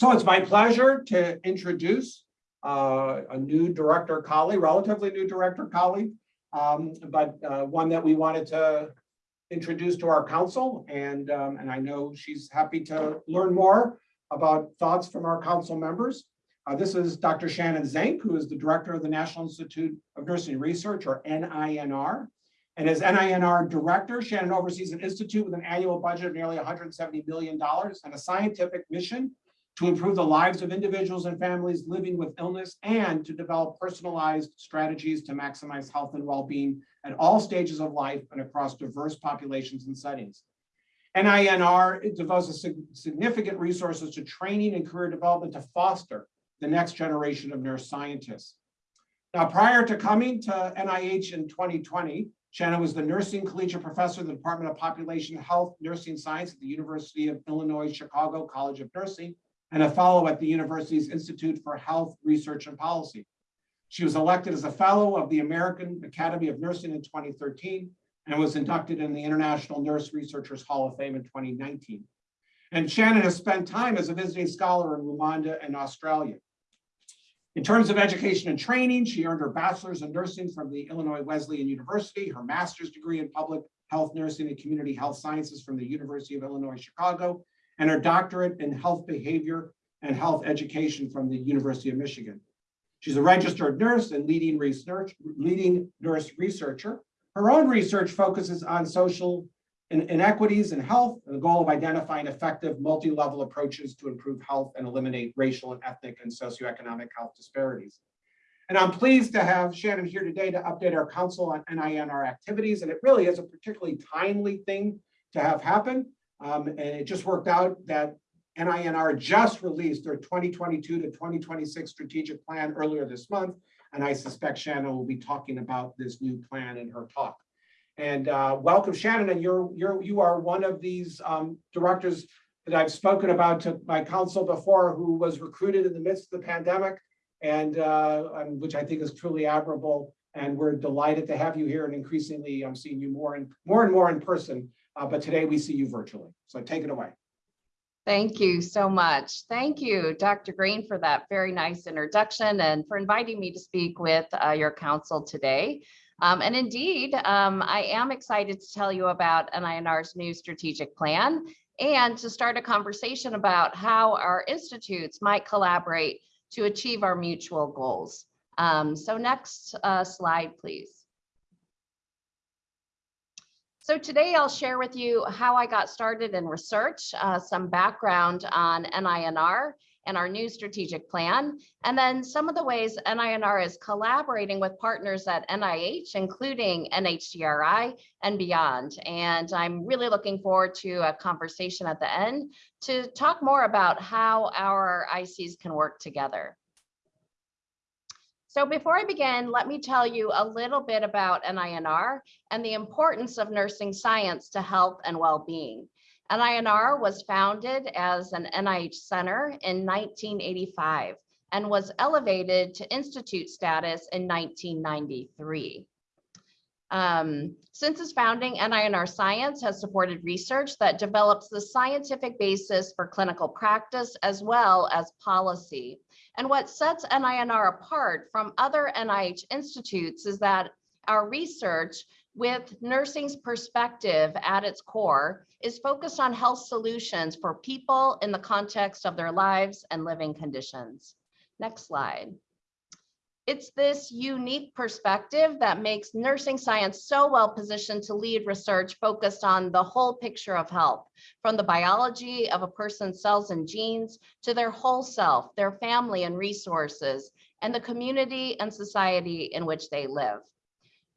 So it's my pleasure to introduce uh, a new director colleague, relatively new director colleague, um, but uh, one that we wanted to introduce to our council. And, um, and I know she's happy to learn more about thoughts from our council members. Uh, this is Dr. Shannon Zank, who is the director of the National Institute of Nursing Research, or NINR. And as NINR director, Shannon oversees an institute with an annual budget of nearly $170 million and a scientific mission to improve the lives of individuals and families living with illness and to develop personalized strategies to maximize health and well-being at all stages of life and across diverse populations and settings. NINR devotes significant resources to training and career development to foster the next generation of nurse scientists. Now, prior to coming to NIH in 2020, Shannon was the nursing collegiate professor of the Department of Population Health Nursing Science at the University of Illinois Chicago College of Nursing and a fellow at the university's Institute for Health Research and Policy. She was elected as a fellow of the American Academy of Nursing in 2013 and was inducted in the International Nurse Researchers Hall of Fame in 2019. And Shannon has spent time as a visiting scholar in Rwanda and Australia. In terms of education and training, she earned her bachelor's in nursing from the Illinois Wesleyan University, her master's degree in public health nursing and community health sciences from the University of Illinois Chicago, and her doctorate in health behavior and health education from the University of Michigan. She's a registered nurse and leading research, leading nurse researcher. Her own research focuses on social inequities in health and the goal of identifying effective multi-level approaches to improve health and eliminate racial and ethnic and socioeconomic health disparities. And I'm pleased to have Shannon here today to update our council on NINR activities. And it really is a particularly timely thing to have happen. Um, and it just worked out that NINR just released their 2022 to 2026 strategic plan earlier this month. And I suspect Shannon will be talking about this new plan in her talk. And uh, welcome Shannon, and you're, you're, you are one of these um, directors that I've spoken about to my council before who was recruited in the midst of the pandemic and, uh, and which I think is truly admirable. And we're delighted to have you here and increasingly I'm seeing you more and more and more in person uh, but today we see you virtually. So take it away. Thank you so much. Thank you, Dr. Green, for that very nice introduction and for inviting me to speak with uh, your council today. Um, and indeed, um, I am excited to tell you about NINR's new strategic plan and to start a conversation about how our institutes might collaborate to achieve our mutual goals. Um, so next uh, slide, please. So today I'll share with you how I got started in research, uh, some background on NINR and our new strategic plan, and then some of the ways NINR is collaborating with partners at NIH, including NHGRI and beyond. And I'm really looking forward to a conversation at the end to talk more about how our ICs can work together. So before I begin, let me tell you a little bit about NINR and the importance of nursing science to health and well-being. NINR was founded as an NIH center in 1985 and was elevated to institute status in 1993. Um, since its founding, NINR Science has supported research that develops the scientific basis for clinical practice as well as policy. And what sets NINR apart from other NIH institutes is that our research with nursing's perspective at its core is focused on health solutions for people in the context of their lives and living conditions. Next slide. It's this unique perspective that makes nursing science so well positioned to lead research focused on the whole picture of health, from the biology of a person's cells and genes to their whole self, their family and resources, and the community and society in which they live.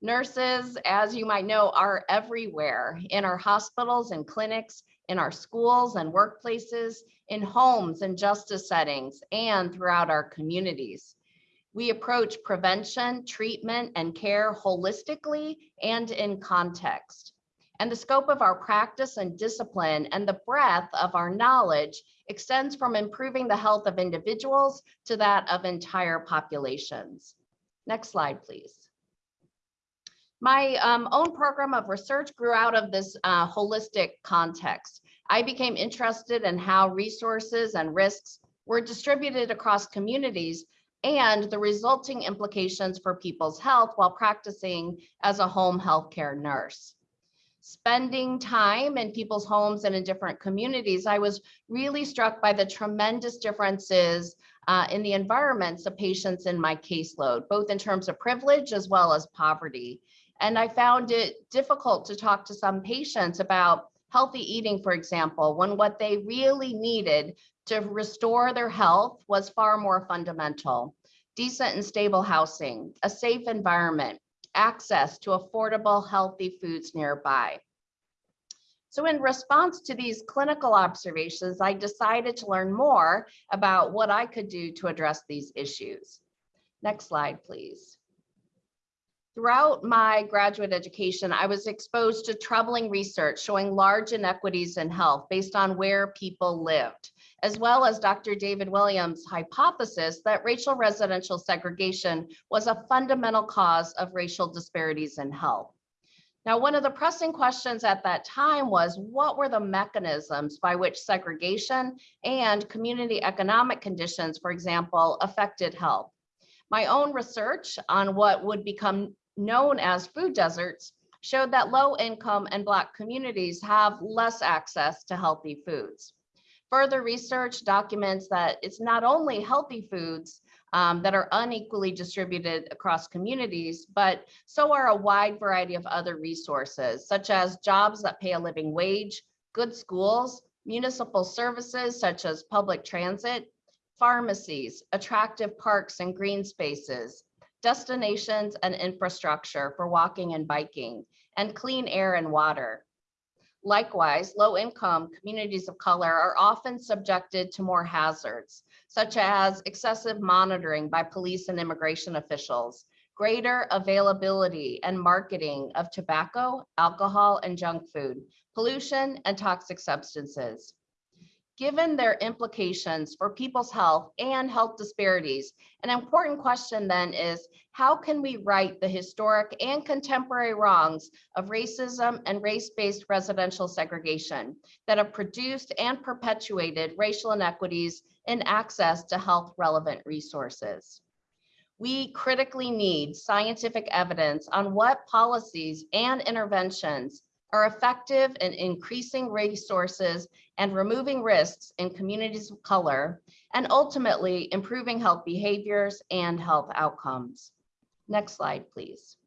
Nurses, as you might know, are everywhere in our hospitals and clinics, in our schools and workplaces, in homes and justice settings, and throughout our communities. We approach prevention, treatment, and care holistically and in context. And the scope of our practice and discipline and the breadth of our knowledge extends from improving the health of individuals to that of entire populations. Next slide, please. My um, own program of research grew out of this uh, holistic context. I became interested in how resources and risks were distributed across communities and the resulting implications for people's health while practicing as a home healthcare nurse. Spending time in people's homes and in different communities, I was really struck by the tremendous differences uh, in the environments of patients in my caseload, both in terms of privilege as well as poverty. And I found it difficult to talk to some patients about healthy eating, for example, when what they really needed to restore their health was far more fundamental. Decent and stable housing, a safe environment, access to affordable, healthy foods nearby. So in response to these clinical observations, I decided to learn more about what I could do to address these issues. Next slide, please. Throughout my graduate education, I was exposed to troubling research showing large inequities in health based on where people lived, as well as Dr. David Williams' hypothesis that racial residential segregation was a fundamental cause of racial disparities in health. Now, one of the pressing questions at that time was what were the mechanisms by which segregation and community economic conditions, for example, affected health? My own research on what would become known as food deserts showed that low income and Black communities have less access to healthy foods. Further research documents that it's not only healthy foods um, that are unequally distributed across communities, but so are a wide variety of other resources, such as jobs that pay a living wage, good schools, municipal services such as public transit, pharmacies, attractive parks and green spaces, destinations and infrastructure for walking and biking, and clean air and water. Likewise, low-income communities of color are often subjected to more hazards, such as excessive monitoring by police and immigration officials, greater availability and marketing of tobacco, alcohol, and junk food, pollution, and toxic substances. Given their implications for people's health and health disparities, an important question then is, how can we right the historic and contemporary wrongs of racism and race-based residential segregation that have produced and perpetuated racial inequities in access to health relevant resources? We critically need scientific evidence on what policies and interventions are effective in increasing resources and removing risks in communities of color, and ultimately improving health behaviors and health outcomes. Next slide, please.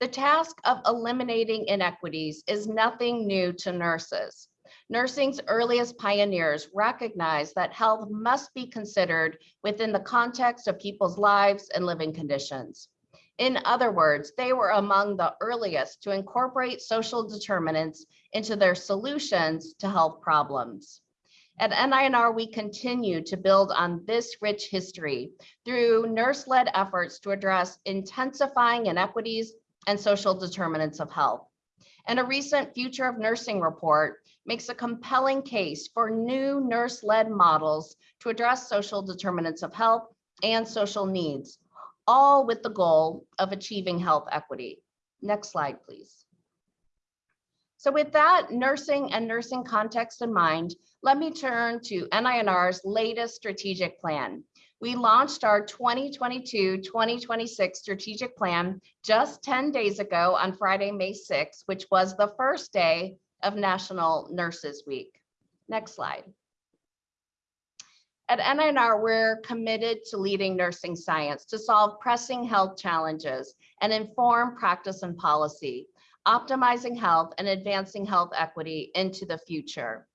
The task of eliminating inequities is nothing new to nurses. Nursing's earliest pioneers recognized that health must be considered within the context of people's lives and living conditions. In other words, they were among the earliest to incorporate social determinants into their solutions to health problems. At NINR, we continue to build on this rich history through nurse-led efforts to address intensifying inequities and social determinants of health. And a recent Future of Nursing report makes a compelling case for new nurse-led models to address social determinants of health and social needs, all with the goal of achieving health equity. Next slide, please. So with that nursing and nursing context in mind, let me turn to NINR's latest strategic plan. We launched our 2022-2026 strategic plan just 10 days ago on Friday, May 6th, which was the first day of National Nurses Week. Next slide. At NINR, we're committed to leading nursing science to solve pressing health challenges and inform practice and policy, optimizing health and advancing health equity into the future.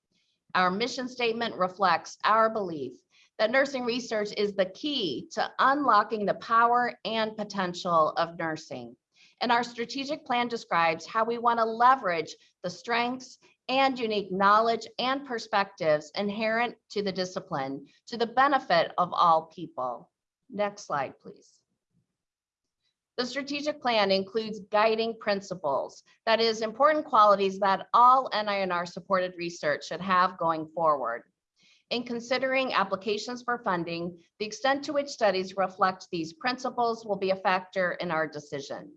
Our mission statement reflects our belief that nursing research is the key to unlocking the power and potential of nursing. And our strategic plan describes how we want to leverage the strengths and unique knowledge and perspectives inherent to the discipline to the benefit of all people. Next slide, please. The strategic plan includes guiding principles, that is important qualities that all NINR supported research should have going forward. In considering applications for funding, the extent to which studies reflect these principles will be a factor in our decision.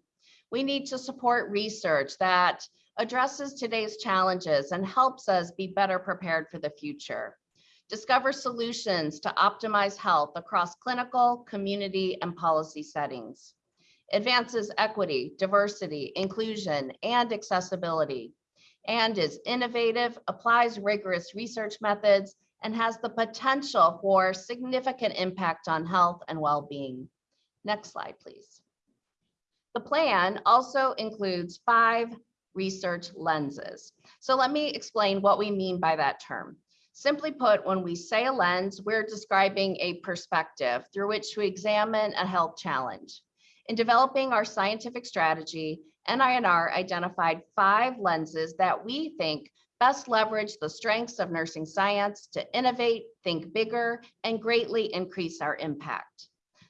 We need to support research that addresses today's challenges and helps us be better prepared for the future. discover solutions to optimize health across clinical, community, and policy settings, advances equity, diversity, inclusion, and accessibility, and is innovative, applies rigorous research methods, and has the potential for significant impact on health and well-being. Next slide, please. The plan also includes five research lenses. So let me explain what we mean by that term. Simply put, when we say a lens, we're describing a perspective through which we examine a health challenge. In developing our scientific strategy, NINR identified five lenses that we think best leverage the strengths of nursing science to innovate, think bigger, and greatly increase our impact.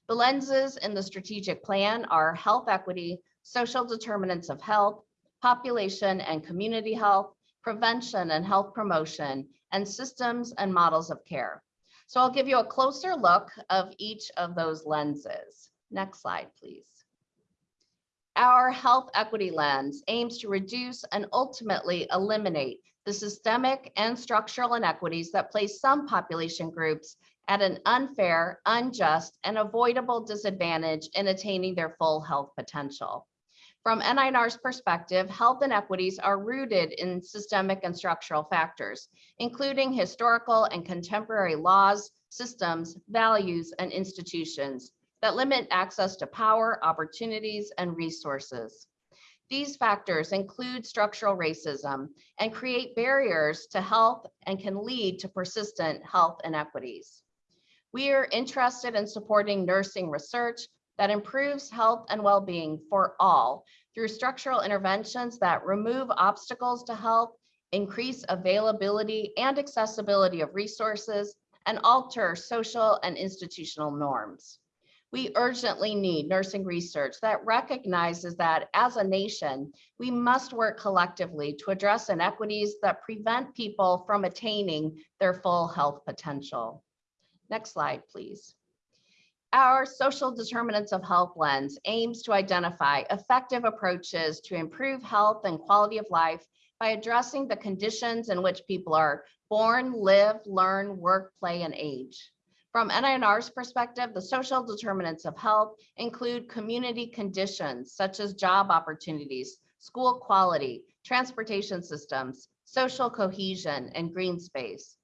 The lenses in the strategic plan are health equity, social determinants of health, population and community health, prevention and health promotion, and systems and models of care. So I'll give you a closer look of each of those lenses. Next slide, please. Our health equity lens aims to reduce and ultimately eliminate the systemic and structural inequities that place some population groups at an unfair, unjust, and avoidable disadvantage in attaining their full health potential. From NINR's perspective, health inequities are rooted in systemic and structural factors, including historical and contemporary laws, systems, values, and institutions that limit access to power, opportunities, and resources. These factors include structural racism and create barriers to health and can lead to persistent health inequities. We are interested in supporting nursing research that improves health and well-being for all through structural interventions that remove obstacles to health, increase availability and accessibility of resources, and alter social and institutional norms. We urgently need nursing research that recognizes that as a nation, we must work collectively to address inequities that prevent people from attaining their full health potential. Next slide, please. Our social determinants of health lens aims to identify effective approaches to improve health and quality of life by addressing the conditions in which people are born, live, learn, work, play, and age. From NINR's perspective, the social determinants of health include community conditions such as job opportunities, school quality, transportation systems, social cohesion, and green space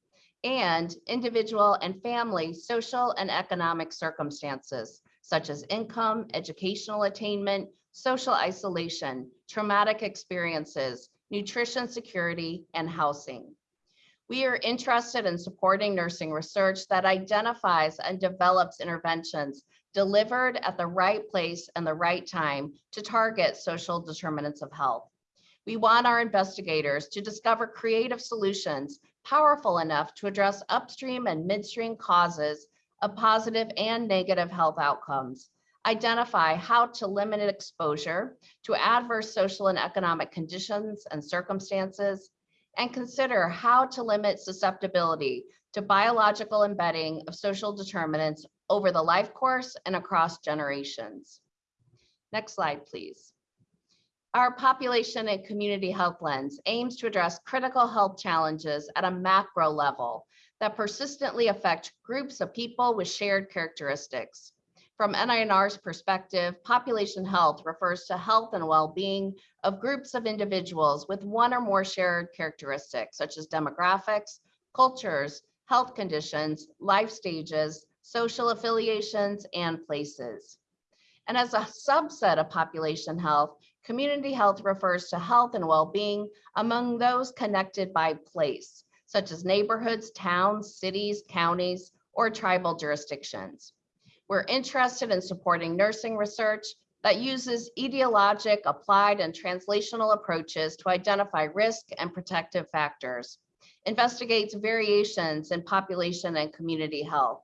and individual and family social and economic circumstances, such as income, educational attainment, social isolation, traumatic experiences, nutrition security, and housing. We are interested in supporting nursing research that identifies and develops interventions delivered at the right place and the right time to target social determinants of health. We want our investigators to discover creative solutions powerful enough to address upstream and midstream causes of positive and negative health outcomes, identify how to limit exposure to adverse social and economic conditions and circumstances, and consider how to limit susceptibility to biological embedding of social determinants over the life course and across generations. Next slide, please. Our population and community health lens aims to address critical health challenges at a macro level that persistently affect groups of people with shared characteristics. From NINR's perspective, population health refers to health and well-being of groups of individuals with one or more shared characteristics, such as demographics, cultures, health conditions, life stages, social affiliations, and places. And as a subset of population health, Community health refers to health and well-being among those connected by place, such as neighborhoods, towns, cities, counties, or tribal jurisdictions. We're interested in supporting nursing research that uses etiologic, applied, and translational approaches to identify risk and protective factors, investigates variations in population and community health,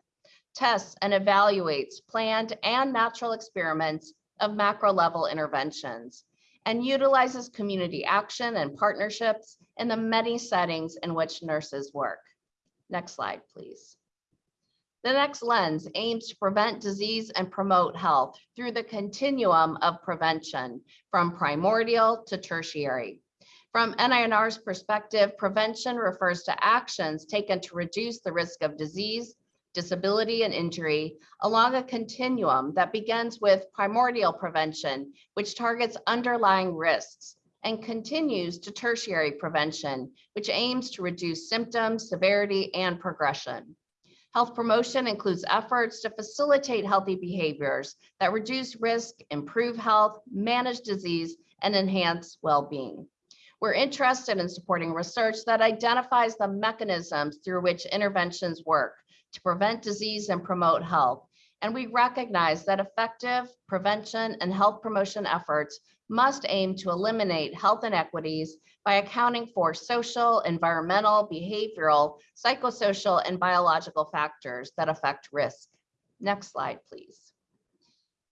tests and evaluates planned and natural experiments of macro level interventions, and utilizes community action and partnerships in the many settings in which nurses work. Next slide, please. The next lens aims to prevent disease and promote health through the continuum of prevention from primordial to tertiary. From NINR's perspective, prevention refers to actions taken to reduce the risk of disease, disability, and injury along a continuum that begins with primordial prevention, which targets underlying risks, and continues to tertiary prevention, which aims to reduce symptoms, severity, and progression. Health promotion includes efforts to facilitate healthy behaviors that reduce risk, improve health, manage disease, and enhance well-being. We're interested in supporting research that identifies the mechanisms through which interventions work to prevent disease and promote health. And we recognize that effective prevention and health promotion efforts must aim to eliminate health inequities by accounting for social, environmental, behavioral, psychosocial, and biological factors that affect risk. Next slide, please.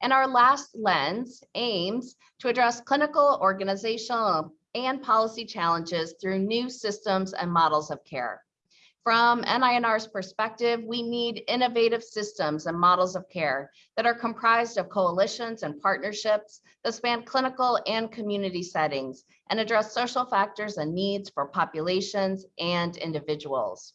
And our last lens aims to address clinical, organizational, and policy challenges through new systems and models of care. From NINR's perspective, we need innovative systems and models of care that are comprised of coalitions and partnerships that span clinical and community settings and address social factors and needs for populations and individuals.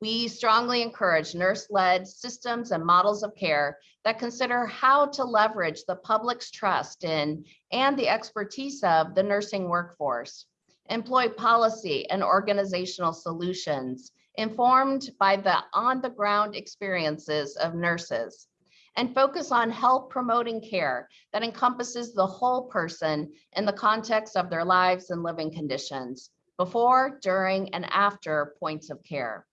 We strongly encourage nurse-led systems and models of care that consider how to leverage the public's trust in and the expertise of the nursing workforce, employ policy and organizational solutions informed by the on-the-ground experiences of nurses, and focus on health promoting care that encompasses the whole person in the context of their lives and living conditions, before, during, and after points of care.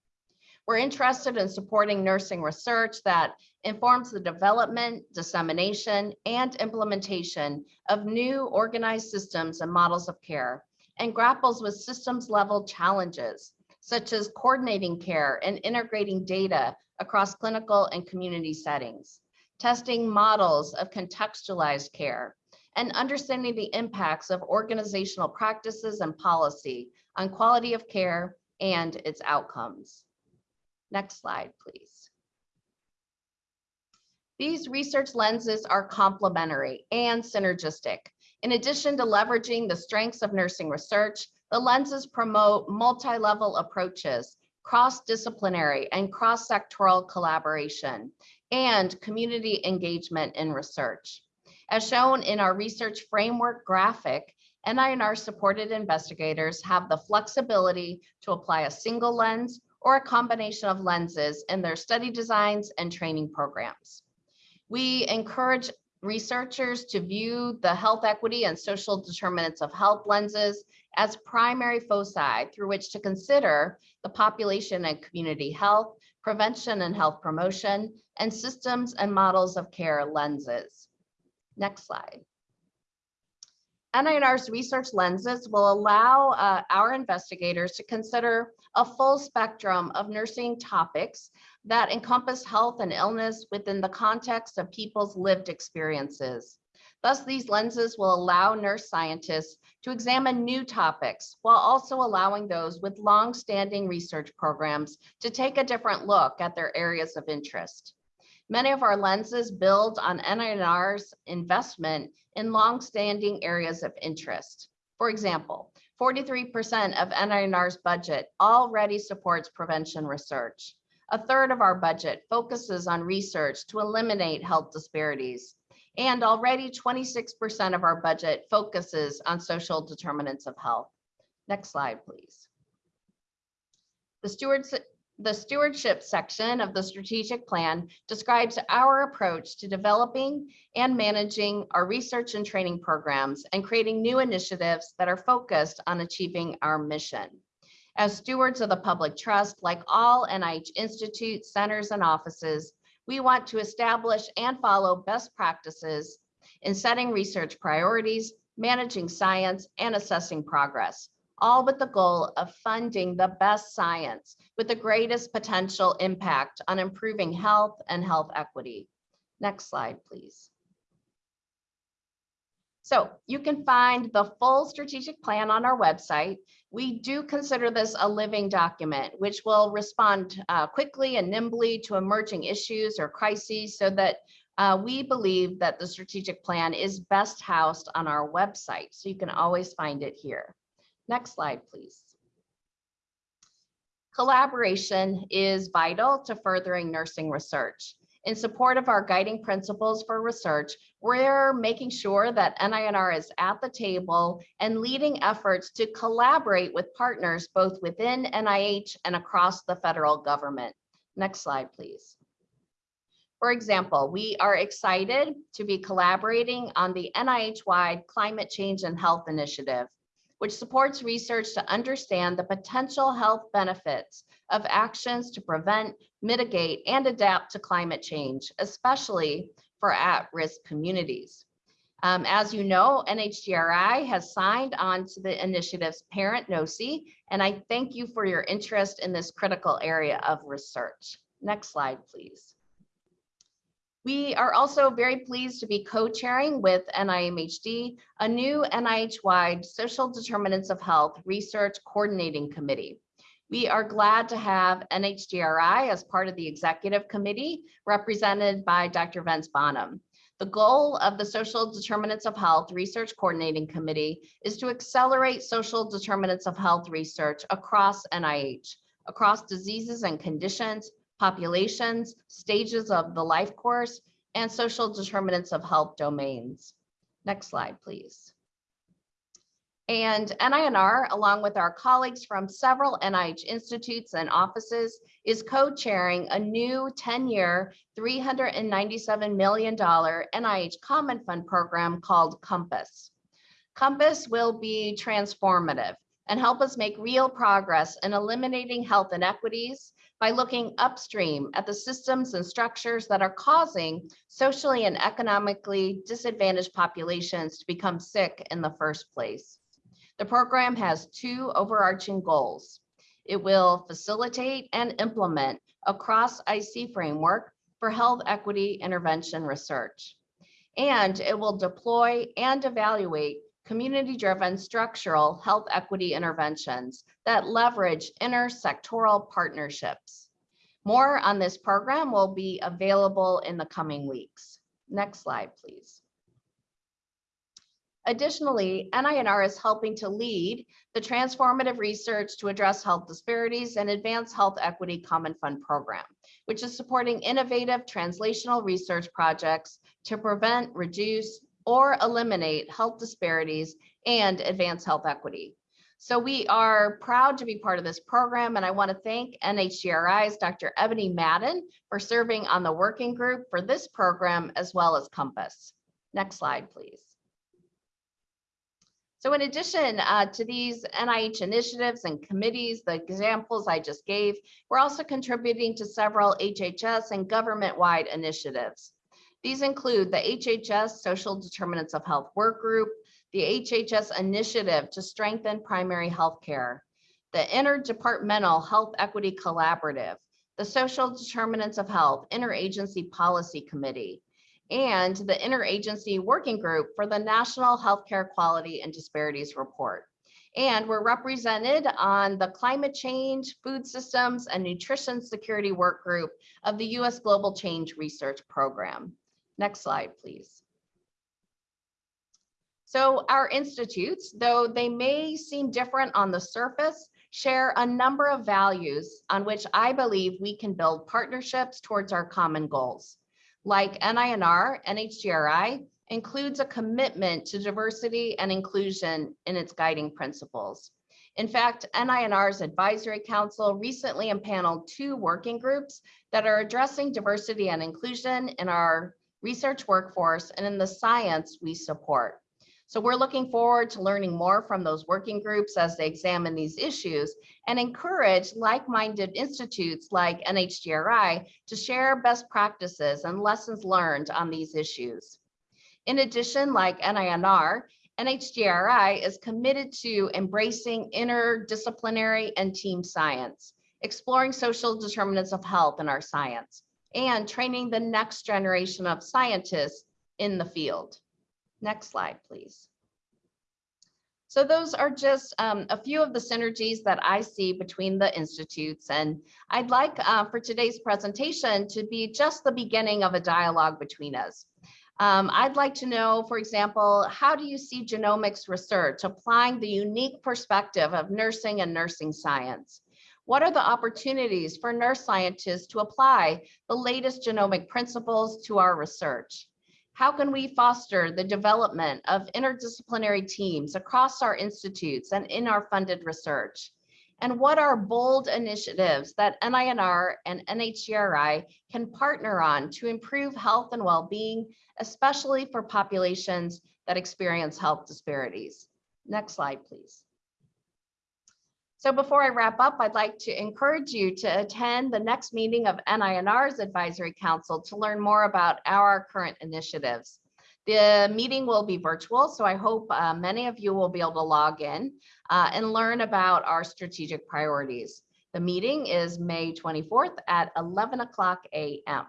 We're interested in supporting nursing research that informs the development, dissemination, and implementation of new organized systems and models of care, and grapples with systems level challenges, such as coordinating care and integrating data across clinical and community settings, testing models of contextualized care, and understanding the impacts of organizational practices and policy on quality of care and its outcomes. Next slide, please. These research lenses are complementary and synergistic. In addition to leveraging the strengths of nursing research, the lenses promote multi-level approaches, cross-disciplinary and cross-sectoral collaboration, and community engagement in research. As shown in our research framework graphic, NINR supported investigators have the flexibility to apply a single lens or a combination of lenses in their study designs and training programs. We encourage researchers to view the health equity and social determinants of health lenses as primary foci through which to consider the population and community health, prevention and health promotion, and systems and models of care lenses. Next slide. NINR's research lenses will allow uh, our investigators to consider a full spectrum of nursing topics that encompass health and illness within the context of people's lived experiences. Thus, these lenses will allow nurse scientists to examine new topics while also allowing those with long-standing research programs to take a different look at their areas of interest. Many of our lenses build on NINR's investment in long-standing areas of interest. For example, 43% of NINR's budget already supports prevention research. A third of our budget focuses on research to eliminate health disparities. And already 26% of our budget focuses on social determinants of health. Next slide, please. The stewards the stewardship section of the strategic plan describes our approach to developing and managing our research and training programs and creating new initiatives that are focused on achieving our mission. As stewards of the public trust, like all NIH institutes, centers, and offices, we want to establish and follow best practices in setting research priorities, managing science, and assessing progress all with the goal of funding the best science with the greatest potential impact on improving health and health equity. Next slide, please. So you can find the full strategic plan on our website. We do consider this a living document, which will respond uh, quickly and nimbly to emerging issues or crises so that uh, we believe that the strategic plan is best housed on our website. So you can always find it here. Next slide, please. Collaboration is vital to furthering nursing research. In support of our guiding principles for research, we're making sure that NINR is at the table and leading efforts to collaborate with partners both within NIH and across the federal government. Next slide, please. For example, we are excited to be collaborating on the NIH-wide Climate Change and Health Initiative, which supports research to understand the potential health benefits of actions to prevent, mitigate, and adapt to climate change, especially for at-risk communities. Um, as you know, NHGRI has signed on to the initiative's parent NOSI, and I thank you for your interest in this critical area of research. Next slide, please. We are also very pleased to be co-chairing with NIMHD a new NIH-wide Social Determinants of Health Research Coordinating Committee. We are glad to have NHGRI as part of the executive committee represented by Dr. Vince Bonham. The goal of the Social Determinants of Health Research Coordinating Committee is to accelerate social determinants of health research across NIH, across diseases and conditions, populations, stages of the life course, and social determinants of health domains. Next slide, please. And NINR, along with our colleagues from several NIH institutes and offices, is co-chairing a new 10-year, $397 million NIH Common Fund program called COMPASS. COMPASS will be transformative and help us make real progress in eliminating health inequities by looking upstream at the systems and structures that are causing socially and economically disadvantaged populations to become sick in the first place. The program has two overarching goals. It will facilitate and implement a cross IC framework for health equity intervention research. And it will deploy and evaluate community-driven structural health equity interventions that leverage intersectoral partnerships. More on this program will be available in the coming weeks. Next slide, please. Additionally, NINR is helping to lead the transformative research to address health disparities and advance health equity common fund program, which is supporting innovative translational research projects to prevent, reduce, or eliminate health disparities and advance health equity. So we are proud to be part of this program, and I want to thank NHGRI's Dr. Ebony Madden for serving on the working group for this program as well as Compass. Next slide, please. So in addition uh, to these NIH initiatives and committees, the examples I just gave, we're also contributing to several HHS and government-wide initiatives. These include the HHS Social Determinants of Health Work Group, the HHS Initiative to Strengthen Primary Health Care, the Interdepartmental Health Equity Collaborative, the Social Determinants of Health Interagency Policy Committee, and the Interagency Working Group for the National Healthcare Quality and Disparities Report. And we're represented on the Climate Change, Food Systems, and Nutrition Security Work Group of the U.S. Global Change Research Program. Next slide, please. So our institutes, though they may seem different on the surface, share a number of values on which I believe we can build partnerships towards our common goals like NINR, NHGRI, includes a commitment to diversity and inclusion in its guiding principles. In fact, NINR's Advisory Council recently impaneled two working groups that are addressing diversity and inclusion in our research workforce and in the science we support. So we're looking forward to learning more from those working groups as they examine these issues and encourage like-minded institutes like NHGRI to share best practices and lessons learned on these issues. In addition, like NINR, NHGRI is committed to embracing interdisciplinary and team science, exploring social determinants of health in our science, and training the next generation of scientists in the field. Next slide, please. So those are just um, a few of the synergies that I see between the institutes. And I'd like uh, for today's presentation to be just the beginning of a dialogue between us. Um, I'd like to know, for example, how do you see genomics research applying the unique perspective of nursing and nursing science? What are the opportunities for nurse scientists to apply the latest genomic principles to our research? How can we foster the development of interdisciplinary teams across our institutes and in our funded research? And what are bold initiatives that NINR and NHGRI can partner on to improve health and well-being, especially for populations that experience health disparities? Next slide, please. So before I wrap up, I'd like to encourage you to attend the next meeting of NINR's Advisory Council to learn more about our current initiatives. The meeting will be virtual, so I hope uh, many of you will be able to log in uh, and learn about our strategic priorities. The meeting is May 24th at 11 o'clock a.m.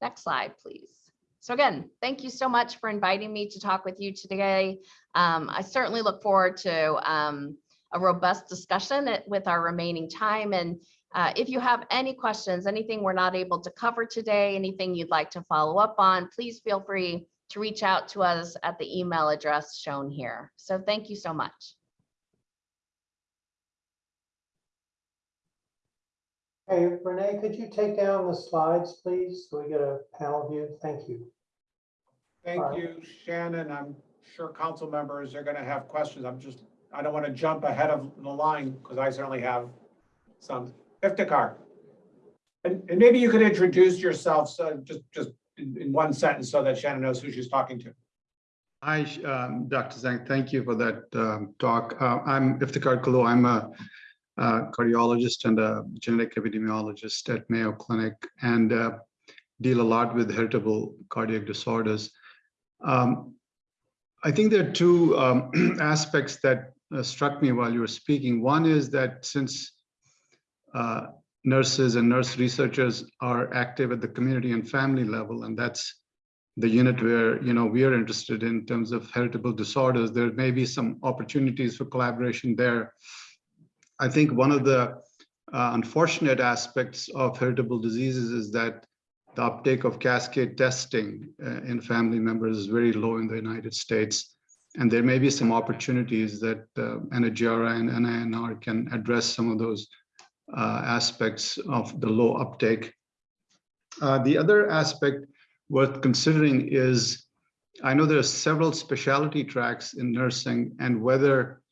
Next slide, please. So again, thank you so much for inviting me to talk with you today. Um, I certainly look forward to um, a robust discussion with our remaining time. And uh, if you have any questions, anything we're not able to cover today, anything you'd like to follow up on, please feel free to reach out to us at the email address shown here. So thank you so much. Hey, Renee, could you take down the slides, please? So we get a panel view. Thank you. Thank Alright. you, Shannon. I'm sure council members are gonna have questions. I'm just, I don't want to jump ahead of the line because I certainly have some. Iftikhar. And, and maybe you could introduce yourself, so just, just in, in one sentence so that Shannon knows who she's talking to. Hi, um, Dr. Zank, thank you for that um, talk. Uh, I'm Iftikhar Kullo. I'm a uh, cardiologist and a genetic epidemiologist at Mayo Clinic and uh, deal a lot with heritable cardiac disorders. Um, I think there are two um, aspects that uh, struck me while you were speaking. One is that since uh, nurses and nurse researchers are active at the community and family level, and that's the unit where you know we are interested in terms of heritable disorders there may be some opportunities for collaboration there i think one of the uh, unfortunate aspects of heritable diseases is that the uptake of cascade testing uh, in family members is very low in the united states and there may be some opportunities that uh, and NINR can address some of those uh, aspects of the low uptake. Uh, the other aspect worth considering is, I know there are several specialty tracks in nursing and whether,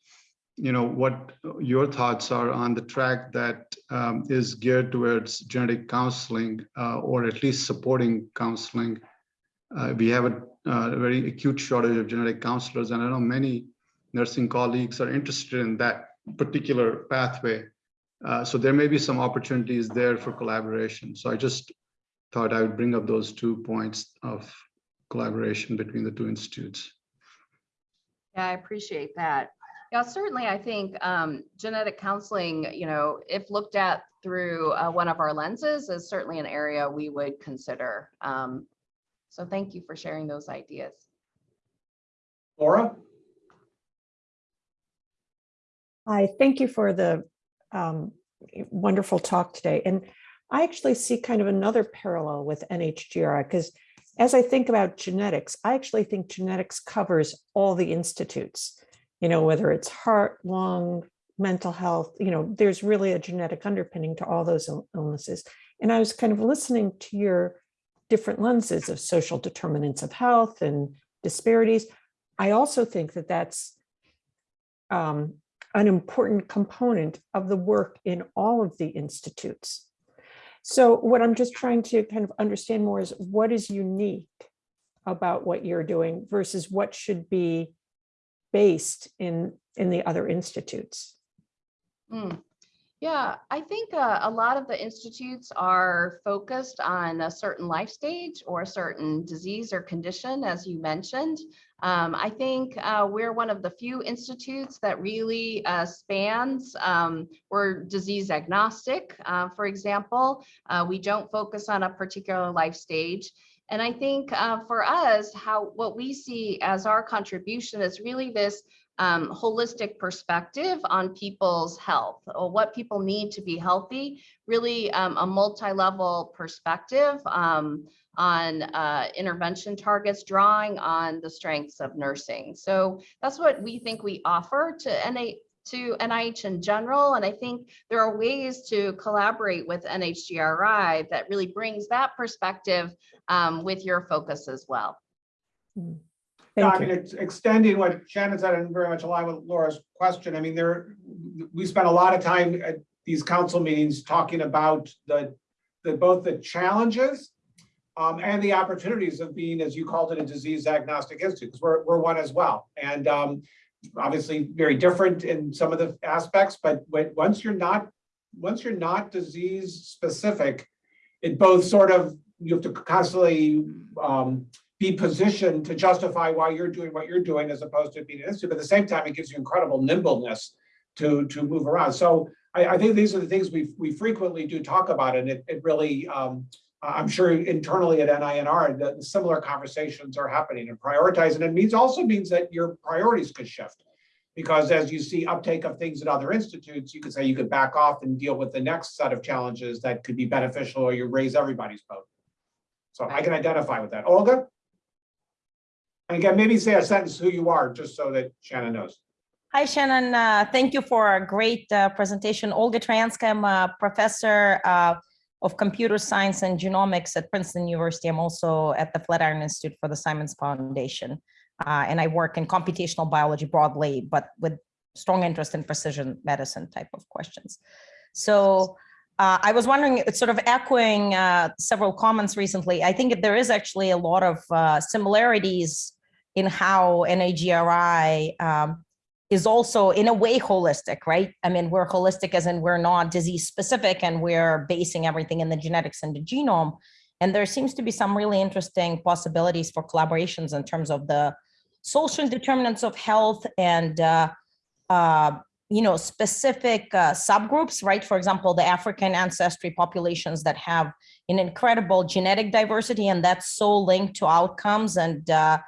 you know, what your thoughts are on the track that um, is geared towards genetic counseling uh, or at least supporting counseling. Uh, we have a, a very acute shortage of genetic counselors and I know many nursing colleagues are interested in that particular pathway. Uh, so there may be some opportunities there for collaboration. So I just thought I would bring up those two points of collaboration between the two institutes. Yeah, I appreciate that. Yeah, certainly, I think um, genetic counseling, you know, if looked at through uh, one of our lenses is certainly an area we would consider. Um, so thank you for sharing those ideas. Laura? Hi, thank you for the um, wonderful talk today. And I actually see kind of another parallel with NHGRI because as I think about genetics, I actually think genetics covers all the institutes, you know, whether it's heart, lung, mental health, you know, there's really a genetic underpinning to all those illnesses. And I was kind of listening to your different lenses of social determinants of health and disparities. I also think that that's um, an important component of the work in all of the institutes. So what I'm just trying to kind of understand more is what is unique about what you're doing versus what should be based in, in the other institutes. Hmm. Yeah, I think uh, a lot of the institutes are focused on a certain life stage or a certain disease or condition, as you mentioned. Um, I think uh, we're one of the few institutes that really uh, spans, um, we're disease agnostic, uh, for example. Uh, we don't focus on a particular life stage. And I think uh, for us, how what we see as our contribution is really this um, holistic perspective on people's health or what people need to be healthy, really um, a multi-level perspective um, on uh, intervention targets, drawing on the strengths of nursing. So that's what we think we offer to NA to NIH in general. And I think there are ways to collaborate with NHGRI that really brings that perspective um, with your focus as well. Yeah, I Thank mean, you. it's extending what Shannon said and very much aligned with Laura's question. I mean, there, we spent a lot of time at these council meetings talking about the, the, both the challenges um, and the opportunities of being, as you called it, a disease agnostic institute, because we're, we're one as well. And um, obviously very different in some of the aspects, but when, once you're not, once you're not disease specific, it both sort of, you have to constantly um, be positioned to justify why you're doing what you're doing as opposed to being an institute. But at the same time, it gives you incredible nimbleness to, to move around. So I, I think these are the things we, we frequently do talk about and it, it really, um, I'm sure internally at NINR, the, the similar conversations are happening and prioritizing. It means also means that your priorities could shift. Because as you see uptake of things at other institutes, you could say you could back off and deal with the next set of challenges that could be beneficial or you raise everybody's boat. So I can identify with that. Olga? And again, maybe say a sentence who you are, just so that Shannon knows. Hi, Shannon. Uh, thank you for a great uh, presentation. Olga Troyanskaya, I'm a professor uh, of computer science and genomics at Princeton University. I'm also at the Flatiron Institute for the Simons Foundation. Uh, and I work in computational biology broadly, but with strong interest in precision medicine type of questions. So uh, I was wondering, sort of echoing uh, several comments recently. I think there is actually a lot of uh, similarities in how NHGRI um, is also in a way holistic, right? I mean, we're holistic as in we're not disease specific and we're basing everything in the genetics and the genome. And there seems to be some really interesting possibilities for collaborations in terms of the social determinants of health and, uh, uh, you know, specific uh, subgroups, right? For example, the African ancestry populations that have an incredible genetic diversity and that's so linked to outcomes and uh,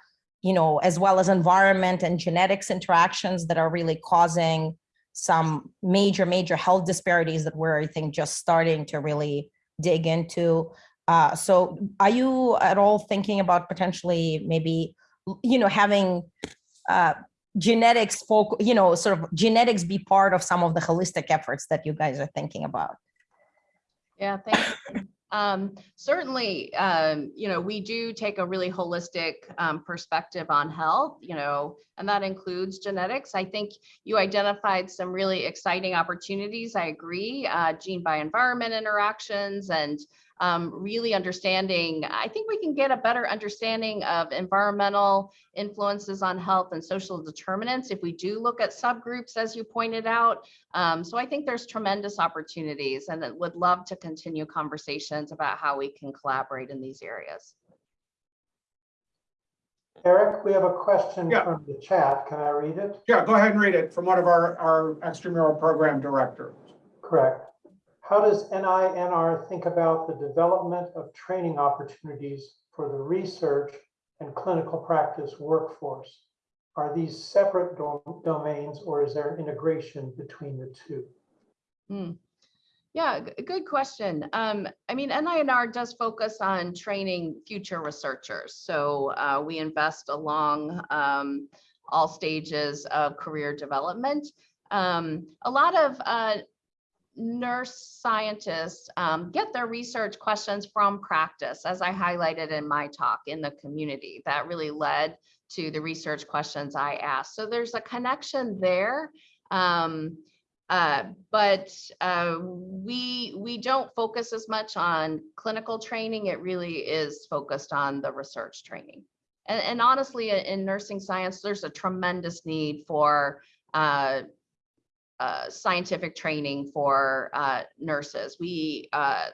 you know, as well as environment and genetics interactions that are really causing some major, major health disparities that we're, I think, just starting to really dig into. Uh, so are you at all thinking about potentially maybe, you know, having uh, genetics, folk, you know, sort of genetics be part of some of the holistic efforts that you guys are thinking about? Yeah, thank. Um, certainly, um, you know, we do take a really holistic um, perspective on health, you know, and that includes genetics. I think you identified some really exciting opportunities. I agree, uh, gene by environment interactions and um, really understanding, I think we can get a better understanding of environmental influences on health and social determinants if we do look at subgroups, as you pointed out. Um, so I think there's tremendous opportunities and that would love to continue conversations about how we can collaborate in these areas. Eric, we have a question Yeah. from the chat. Can I read it? Yeah, go ahead and read it from one of our, our extramural program directors. Correct. How does NINR think about the development of training opportunities for the research and clinical practice workforce? Are these separate dom- domains or is there an integration between the two? Hmm. Yeah, good question. Um, I mean, NINR does focus on training future researchers. So uh, we invest along um, all stages of career development. Um, a lot of uh, nurse scientists um, get their research questions from practice, as I highlighted in my talk in the community. That really led to the research questions I asked. So there's a connection there. Um, uh, but uh, we we don't focus as much on clinical training. It really is focused on the research training. And, and honestly, in- in nursing science, there's a tremendous need for uh, uh, scientific training for uh, nurses. We uh,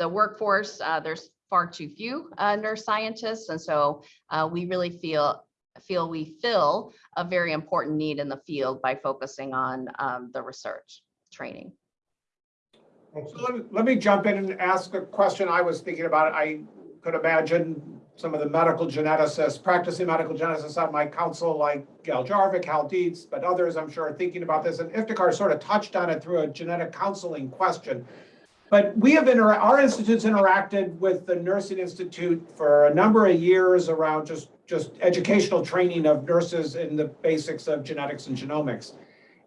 the workforce uh, there's far too few uh, nurse scientists, and so we really feel feel we fill a very important need in the field by focusing on um, the research training. So let let me jump in and ask a question I was thinking about. I could imagine some of the medical geneticists, practicing medical geneticists on my council, like Gail Jarvik, Hal Dietz, but others, I'm sure, are thinking about this. And Iftikhar sort of touched on it through a genetic counseling question. But we have, inter- our institute's interacted with the Nursing Institute for a number of years around just, just educational training of nurses in the basics of genetics and genomics.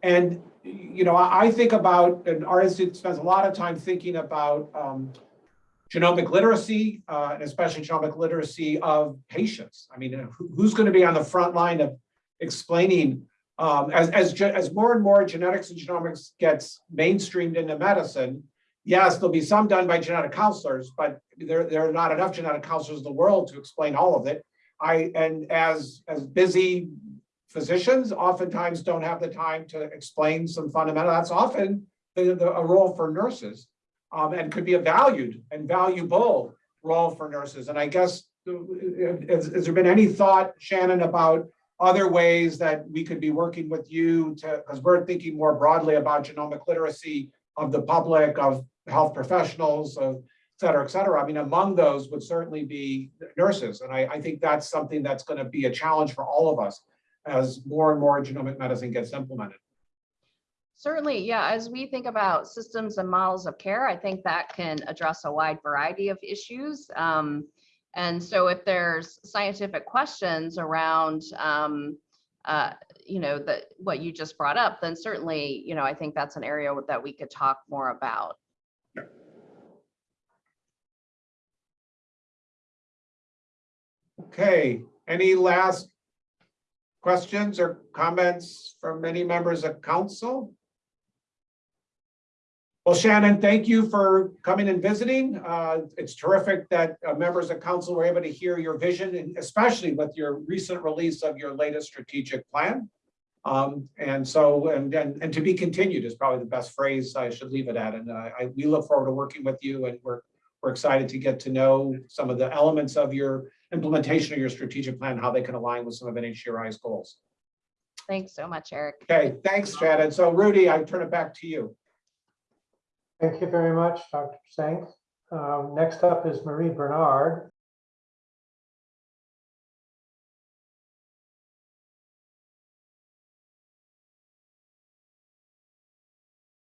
And, you know, I, I think about, and our institute spends a lot of time thinking about um, genomic literacy, uh, and especially genomic literacy of patients. I mean, who's going to be on the front line of explaining, um, as, as, as more and more genetics and genomics gets mainstreamed into medicine, yes, there'll be some done by genetic counselors, but there, there are not enough genetic counselors in the world to explain all of it. I, and as, as busy physicians oftentimes don't have the time to explain some fundamental, that's often the, the, a role for nurses. Um, and could be a valued and valuable role for nurses. And I guess, has, has there been any thought, Shannon, about other ways that we could be working with you to, because we're thinking more broadly about genomic literacy of the public, of health professionals, of et cetera, et cetera. I mean, among those would certainly be nurses. And I, I think that's something that's going to be a challenge for all of us as more and more genomic medicine gets implemented. Certainly, yeah, as we think about systems and models of care, I think that can address a wide variety of issues. Um, and so if there's scientific questions around, um, uh, you know, that what you just brought up, then certainly, you know, I think that's an area that we could talk more about. Okay, any last questions or comments from any members of council? Well, Shannon, thank you for coming and visiting. Uh, It's terrific that uh, members of council were able to hear your vision, and especially with your recent release of your latest strategic plan. Um, And so, and, and and to be continued is probably the best phrase I should leave it at. And uh, I, we look forward to working with you and we're, we're excited to get to know some of the elements of your implementation of your strategic plan, how they can align with some of NHGRI's goals. Thanks so much, Eric. Okay, thanks, Shannon. So Rudy, I turn it back to you. Thank you very much, Dr. Zenk. Um, Next up is Marie Bernard.